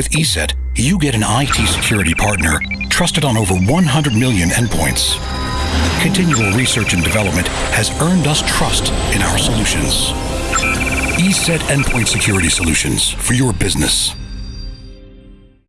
With ESET, you get an IT security partner trusted on over 100 million endpoints. Continual research and development has earned us trust in our solutions. ESET Endpoint Security Solutions for your business.